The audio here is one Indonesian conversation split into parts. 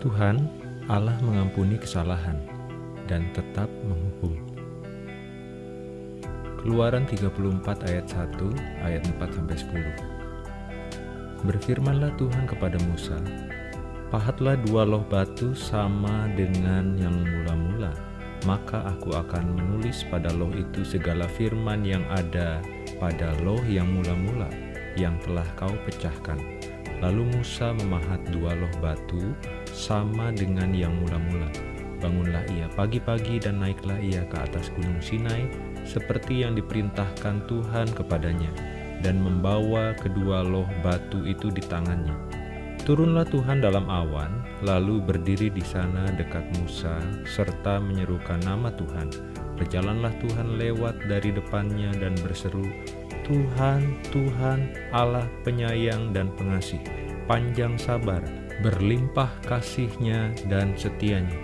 Tuhan, Allah mengampuni kesalahan dan tetap menghukum. Keluaran 34 ayat 1 ayat 4 sampai 10. Berfirmanlah Tuhan kepada Musa, Pahatlah dua loh batu sama dengan yang mula-mula, maka aku akan menulis pada loh itu segala firman yang ada pada loh yang mula-mula yang telah kau pecahkan. Lalu Musa memahat dua loh batu sama dengan yang mula-mula. Bangunlah ia pagi-pagi dan naiklah ia ke atas gunung Sinai seperti yang diperintahkan Tuhan kepadanya dan membawa kedua loh batu itu di tangannya Turunlah Tuhan dalam awan, lalu berdiri di sana dekat Musa, serta menyerukan nama Tuhan. Berjalanlah Tuhan lewat dari depannya dan berseru, Tuhan, Tuhan, Allah penyayang dan pengasih, panjang sabar, berlimpah kasihnya dan setianya,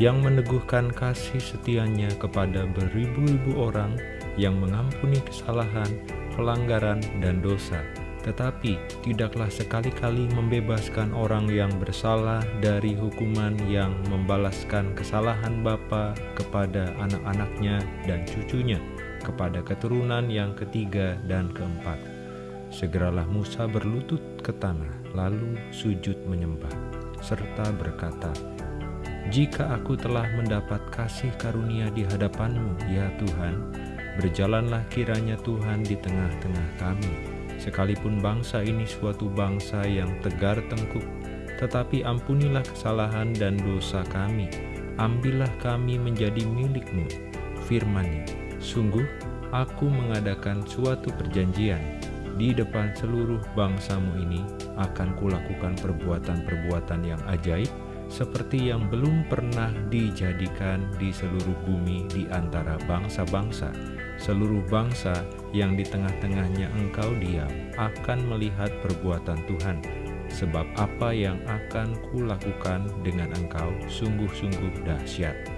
yang meneguhkan kasih setianya kepada beribu-ribu orang, yang mengampuni kesalahan, pelanggaran, dan dosa, tetapi tidaklah sekali-kali membebaskan orang yang bersalah dari hukuman yang membalaskan kesalahan bapa kepada anak-anaknya dan cucunya, kepada keturunan yang ketiga dan keempat. Segeralah Musa berlutut ke tanah, lalu sujud menyembah, serta berkata, Jika aku telah mendapat kasih karunia di hadapanmu, ya Tuhan, berjalanlah kiranya Tuhan di tengah-tengah kami, Sekalipun bangsa ini suatu bangsa yang tegar tengkuk, tetapi ampunilah kesalahan dan dosa kami. Ambillah kami menjadi milikmu. Firmannya, sungguh aku mengadakan suatu perjanjian di depan seluruh bangsamu ini akan kulakukan perbuatan-perbuatan yang ajaib seperti yang belum pernah dijadikan di seluruh bumi di antara bangsa-bangsa seluruh bangsa yang di tengah-tengahnya engkau diam akan melihat perbuatan Tuhan, sebab apa yang akan kulakukan dengan engkau sungguh-sungguh dahsyat.